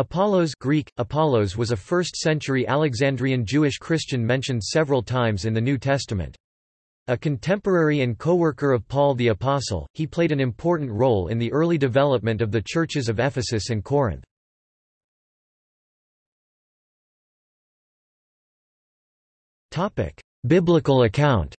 Apollos Greek, Apollos was a 1st-century Alexandrian Jewish Christian mentioned several times in the New Testament. A contemporary and co-worker of Paul the Apostle, he played an important role in the early development of the churches of Ephesus and Corinth. Biblical account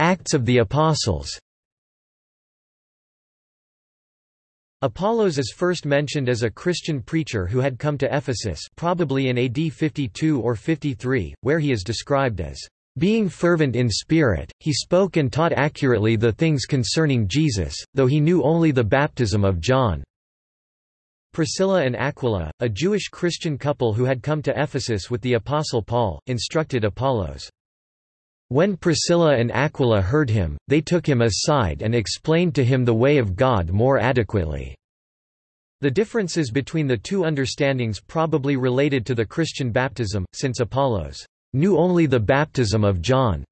Acts of the Apostles Apollos is first mentioned as a Christian preacher who had come to Ephesus probably in AD 52 or 53, where he is described as being fervent in spirit, he spoke and taught accurately the things concerning Jesus, though he knew only the baptism of John. Priscilla and Aquila, a Jewish Christian couple who had come to Ephesus with the Apostle Paul, instructed Apollos. When Priscilla and Aquila heard him, they took him aside and explained to him the way of God more adequately. The differences between the two understandings probably related to the Christian baptism, since Apollos knew only the baptism of John.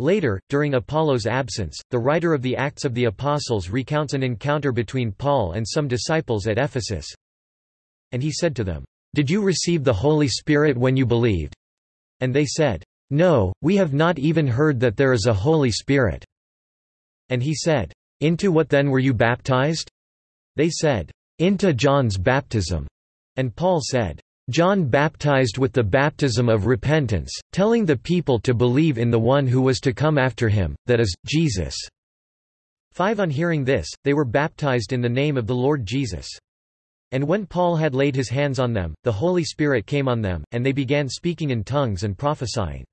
Later, during Apollos' absence, the writer of the Acts of the Apostles recounts an encounter between Paul and some disciples at Ephesus. And he said to them, Did you receive the Holy Spirit when you believed? And they said, no, we have not even heard that there is a Holy Spirit. And he said, Into what then were you baptized? They said, Into John's baptism. And Paul said, John baptized with the baptism of repentance, telling the people to believe in the one who was to come after him, that is, Jesus. 5 On hearing this, they were baptized in the name of the Lord Jesus. And when Paul had laid his hands on them, the Holy Spirit came on them, and they began speaking in tongues and prophesying.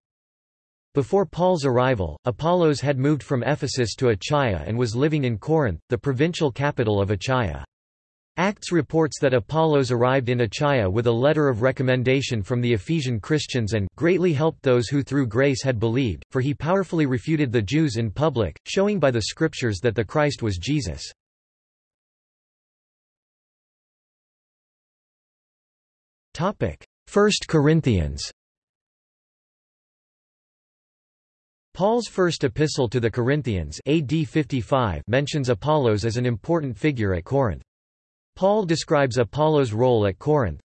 Before Paul's arrival, Apollos had moved from Ephesus to Achaia and was living in Corinth, the provincial capital of Achaia. Acts reports that Apollos arrived in Achaia with a letter of recommendation from the Ephesian Christians and greatly helped those who through grace had believed, for he powerfully refuted the Jews in public, showing by the scriptures that the Christ was Jesus. First Corinthians Paul's first epistle to the Corinthians AD 55 mentions Apollos as an important figure at Corinth. Paul describes Apollos' role at Corinth.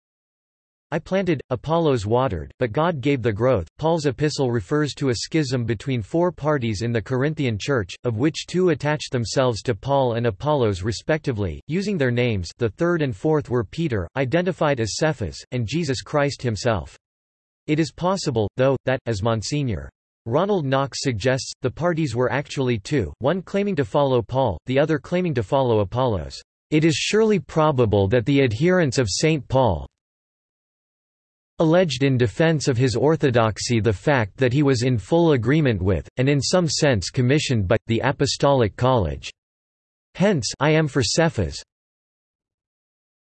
I planted, Apollos watered, but God gave the growth. Paul's epistle refers to a schism between four parties in the Corinthian church, of which two attached themselves to Paul and Apollos respectively, using their names the third and fourth were Peter, identified as Cephas, and Jesus Christ himself. It is possible, though, that, as Monsignor. Ronald Knox suggests, the parties were actually two, one claiming to follow Paul, the other claiming to follow Apollos. It is surely probable that the adherents of St. Paul alleged in defense of his orthodoxy the fact that he was in full agreement with, and in some sense commissioned by, the Apostolic College. Hence I am for Cephas.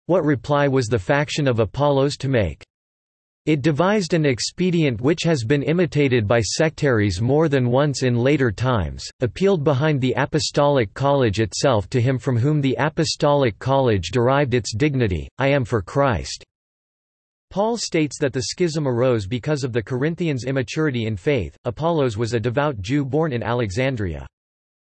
What reply was the faction of Apollos to make? It devised an expedient which has been imitated by sectaries more than once in later times, appealed behind the Apostolic College itself to him from whom the Apostolic College derived its dignity, I am for Christ. Paul states that the schism arose because of the Corinthians' immaturity in faith. Apollos was a devout Jew born in Alexandria.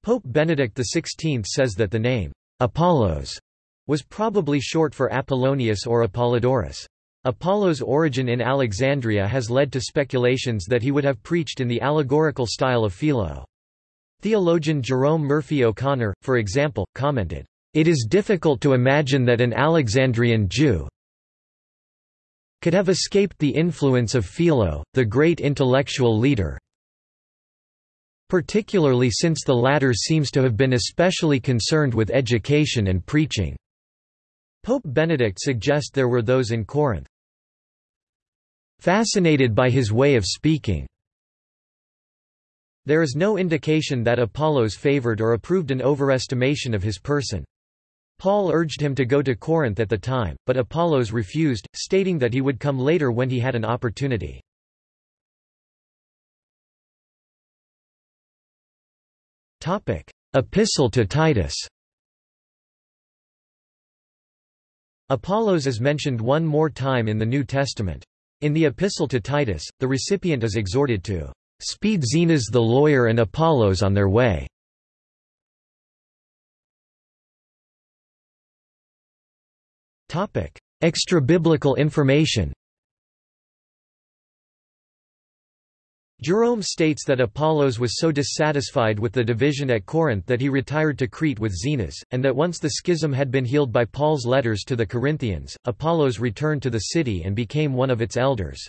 Pope Benedict XVI says that the name, Apollos, was probably short for Apollonius or Apollodorus. Apollo's origin in Alexandria has led to speculations that he would have preached in the allegorical style of Philo. Theologian Jerome Murphy O'Connor, for example, commented, "...it is difficult to imagine that an Alexandrian Jew could have escaped the influence of Philo, the great intellectual leader particularly since the latter seems to have been especially concerned with education and preaching." Pope Benedict suggests there were those in Corinth fascinated by his way of speaking. There is no indication that Apollos favored or approved an overestimation of his person. Paul urged him to go to Corinth at the time, but Apollos refused, stating that he would come later when he had an opportunity. Epistle to Titus Apollos is mentioned one more time in the New Testament. In the Epistle to Titus, the recipient is exhorted to Speed Zenas the lawyer and Apollos on their way. Extra-biblical information Jerome states that Apollos was so dissatisfied with the division at Corinth that he retired to Crete with Zenas, and that once the schism had been healed by Paul's letters to the Corinthians, Apollos returned to the city and became one of its elders.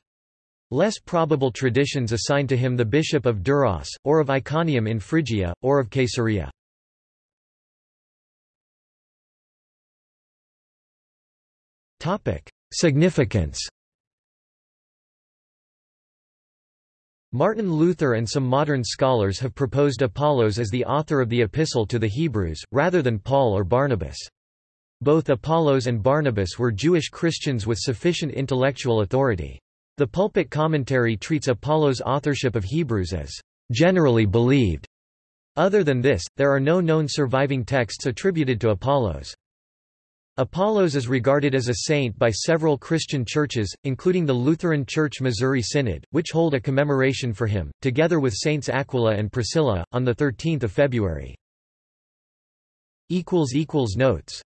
Less probable traditions assign to him the bishop of Duras, or of Iconium in Phrygia, or of Caesarea. Significance Martin Luther and some modern scholars have proposed Apollos as the author of the Epistle to the Hebrews, rather than Paul or Barnabas. Both Apollos and Barnabas were Jewish Christians with sufficient intellectual authority. The pulpit commentary treats Apollos' authorship of Hebrews as generally believed. Other than this, there are no known surviving texts attributed to Apollos. Apollos is regarded as a saint by several Christian churches, including the Lutheran Church Missouri Synod, which hold a commemoration for him, together with Saints Aquila and Priscilla, on 13 February. Notes